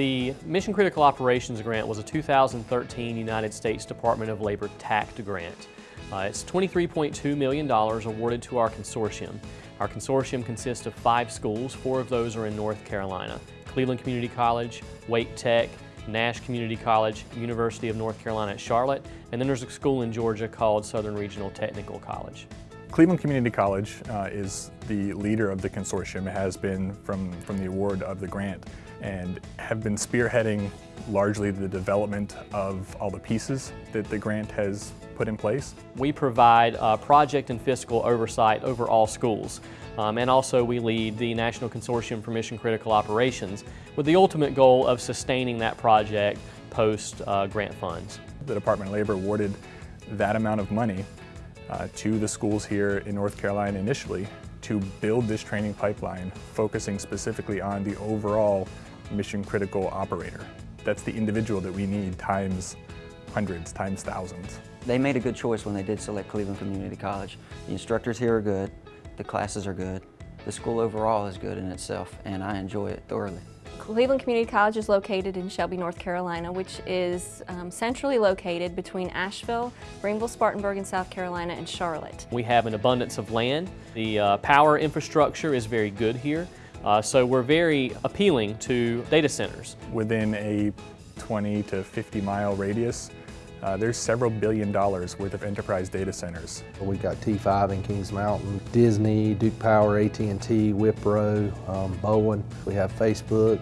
The Mission Critical Operations Grant was a 2013 United States Department of Labor TACT grant. Uh, it's $23.2 million awarded to our consortium. Our consortium consists of five schools, four of those are in North Carolina. Cleveland Community College, Wake Tech, Nash Community College, University of North Carolina at Charlotte, and then there's a school in Georgia called Southern Regional Technical College. Cleveland Community College uh, is the leader of the consortium. Has been from, from the award of the grant and have been spearheading largely the development of all the pieces that the grant has put in place. We provide uh, project and fiscal oversight over all schools. Um, and also we lead the National Consortium for Mission Critical Operations with the ultimate goal of sustaining that project post uh, grant funds. The Department of Labor awarded that amount of money uh, to the schools here in North Carolina initially to build this training pipeline focusing specifically on the overall mission critical operator. That's the individual that we need times hundreds, times thousands. They made a good choice when they did select Cleveland Community College. The instructors here are good, the classes are good, the school overall is good in itself, and I enjoy it thoroughly. Cleveland Community College is located in Shelby, North Carolina, which is um, centrally located between Asheville, Greenville, Spartanburg in South Carolina, and Charlotte. We have an abundance of land. The uh, power infrastructure is very good here, uh, so we're very appealing to data centers. Within a 20 to 50 mile radius, uh, there's several billion dollars worth of enterprise data centers. We've got T5 in Kings Mountain, Disney, Duke Power, AT&T, Wipro, um, Bowen. We have Facebook.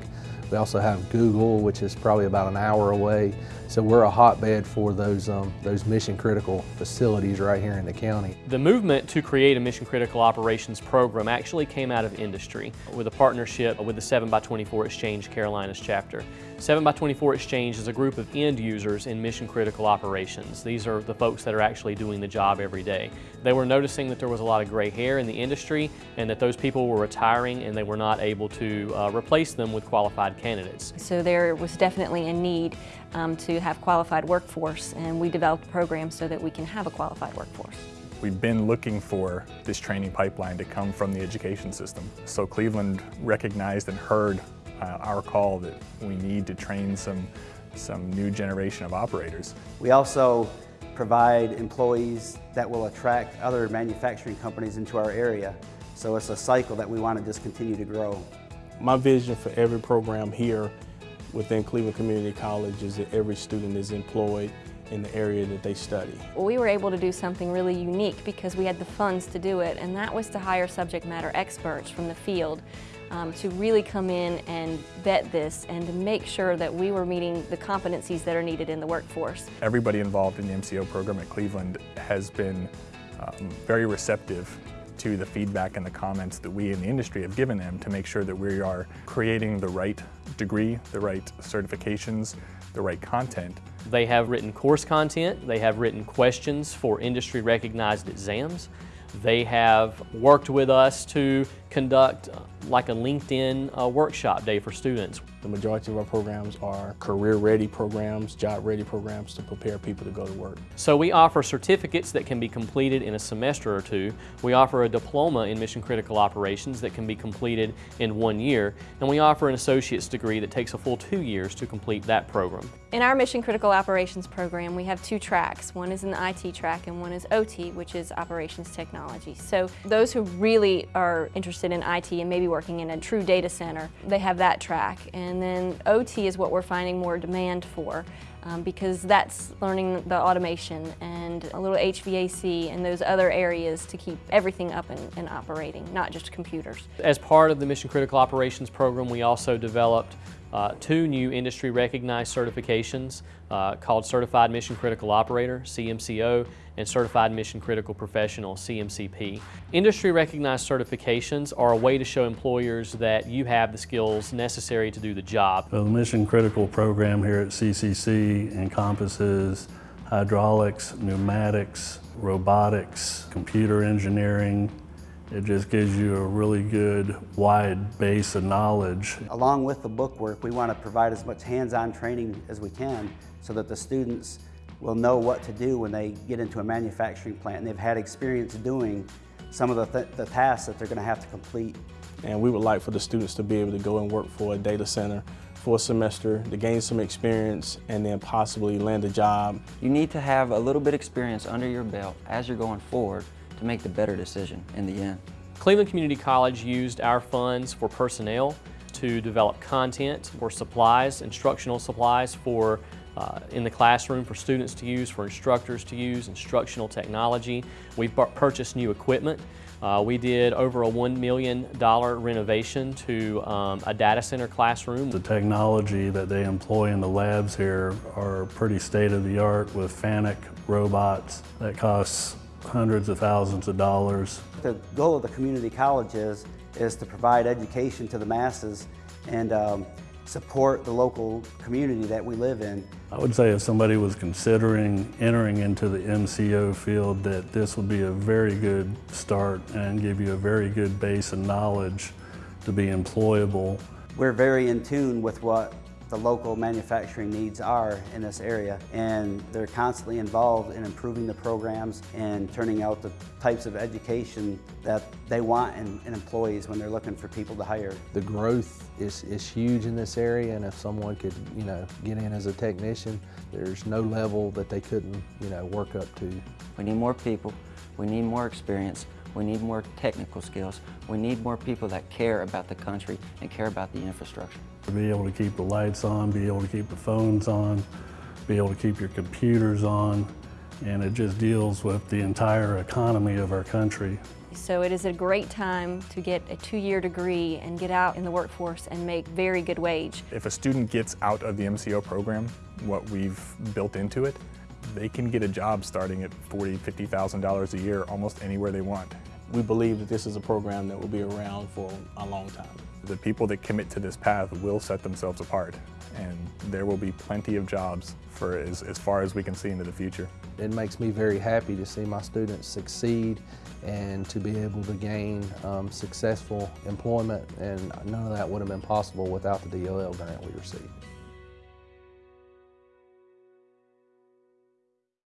We also have Google, which is probably about an hour away. So we're a hotbed for those, um, those mission critical facilities right here in the county. The movement to create a mission critical operations program actually came out of industry with a partnership with the 7x24 Exchange Carolinas chapter. 7x24 Exchange is a group of end users in mission critical operations. These are the folks that are actually doing the job every day. They were noticing that there was a lot of gray hair in the industry and that those people were retiring and they were not able to uh, replace them with qualified candidates. So there was definitely a need um, to have qualified workforce and we developed programs so that we can have a qualified workforce. We've been looking for this training pipeline to come from the education system. So Cleveland recognized and heard uh, our call that we need to train some, some new generation of operators. We also provide employees that will attract other manufacturing companies into our area. So it's a cycle that we want to just continue to grow. My vision for every program here within Cleveland Community College is that every student is employed in the area that they study. We were able to do something really unique because we had the funds to do it and that was to hire subject matter experts from the field um, to really come in and vet this and to make sure that we were meeting the competencies that are needed in the workforce. Everybody involved in the MCO program at Cleveland has been um, very receptive to the feedback and the comments that we in the industry have given them to make sure that we are creating the right degree, the right certifications, the right content. They have written course content, they have written questions for industry recognized exams, they have worked with us to conduct uh, like a LinkedIn uh, workshop day for students. The majority of our programs are career-ready programs, job-ready programs to prepare people to go to work. So we offer certificates that can be completed in a semester or two. We offer a diploma in mission critical operations that can be completed in one year. And we offer an associate's degree that takes a full two years to complete that program. In our mission critical operations program, we have two tracks. One is an IT track and one is OT, which is operations technology. So those who really are interested in IT and maybe working in a true data center, they have that track. And then OT is what we're finding more demand for um, because that's learning the automation and a little HVAC and those other areas to keep everything up and, and operating, not just computers. As part of the Mission Critical Operations program, we also developed uh, two new industry recognized certifications uh, called Certified Mission Critical Operator, CMCO, and Certified Mission Critical Professional, CMCP. Industry recognized certifications are a way to show employers that you have the skills necessary to do the job. The Mission Critical program here at CCC encompasses hydraulics, pneumatics, robotics, computer engineering, it just gives you a really good wide base of knowledge. Along with the bookwork, we want to provide as much hands-on training as we can so that the students will know what to do when they get into a manufacturing plant and they've had experience doing some of the, th the tasks that they're going to have to complete. And we would like for the students to be able to go and work for a data center for a semester to gain some experience and then possibly land a job. You need to have a little bit experience under your belt as you're going forward to make the better decision in the end. Cleveland Community College used our funds for personnel to develop content for supplies, instructional supplies for uh, in the classroom for students to use, for instructors to use, instructional technology. We've purchased new equipment. Uh, we did over a $1 million renovation to um, a data center classroom. The technology that they employ in the labs here are pretty state-of-the-art with FANUC robots that cost hundreds of thousands of dollars. The goal of the community college is, is to provide education to the masses and um, support the local community that we live in. I would say if somebody was considering entering into the MCO field that this would be a very good start and give you a very good base of knowledge to be employable. We're very in tune with what the local manufacturing needs are in this area and they're constantly involved in improving the programs and turning out the types of education that they want in, in employees when they're looking for people to hire. The growth is, is huge in this area and if someone could, you know, get in as a technician, there's no level that they couldn't, you know, work up to. We need more people, we need more experience, we need more technical skills. We need more people that care about the country and care about the infrastructure. To be able to keep the lights on, be able to keep the phones on, be able to keep your computers on, and it just deals with the entire economy of our country. So it is a great time to get a two-year degree and get out in the workforce and make very good wage. If a student gets out of the MCO program, what we've built into it, they can get a job starting at $40,000, $50,000 a year almost anywhere they want. We believe that this is a program that will be around for a long time. The people that commit to this path will set themselves apart and there will be plenty of jobs for as, as far as we can see into the future. It makes me very happy to see my students succeed and to be able to gain um, successful employment and none of that would have been possible without the DOL grant we received.